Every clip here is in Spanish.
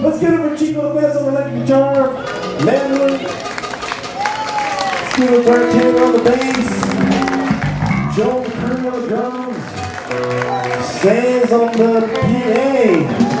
Let's get it for Chico Lopez on the electric guitar. Manuel. Scooter Bartender on the bass. Joe McCurry on the drums. Sands on the PA.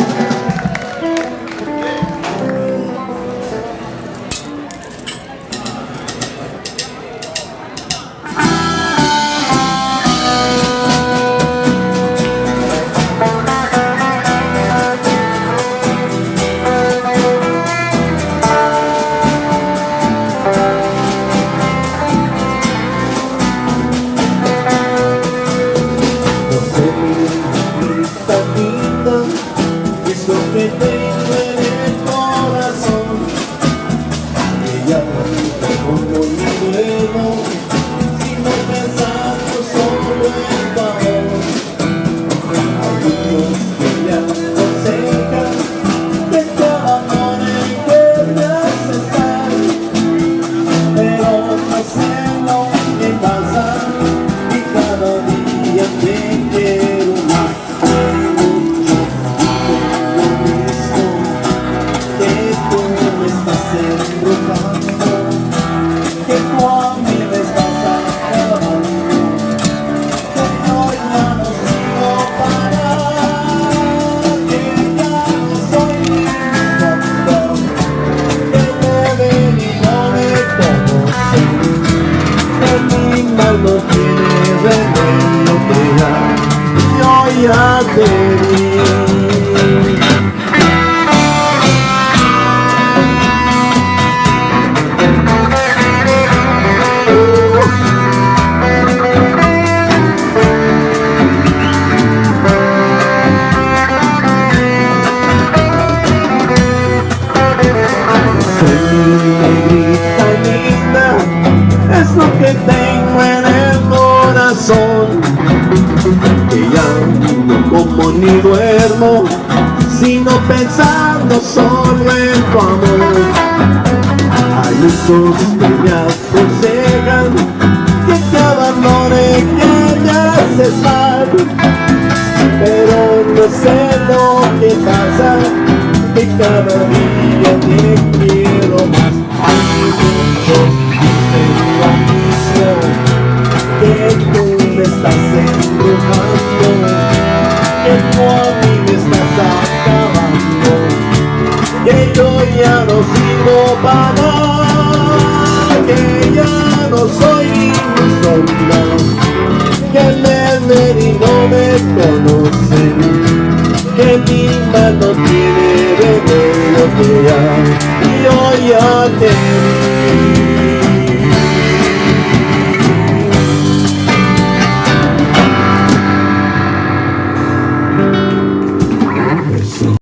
や思い no tiene veneno, pega, ya te. Sino pensando solo en tu amor. Hay muchos que me aconsejan que te abandone, que me haces mal, pero no sé lo que pasa, que cada día que yo ya no sigo para que ya no soy mi sombra, que me ven y no me conocen, que mi mano tiene veneno que ya, y hoy ya te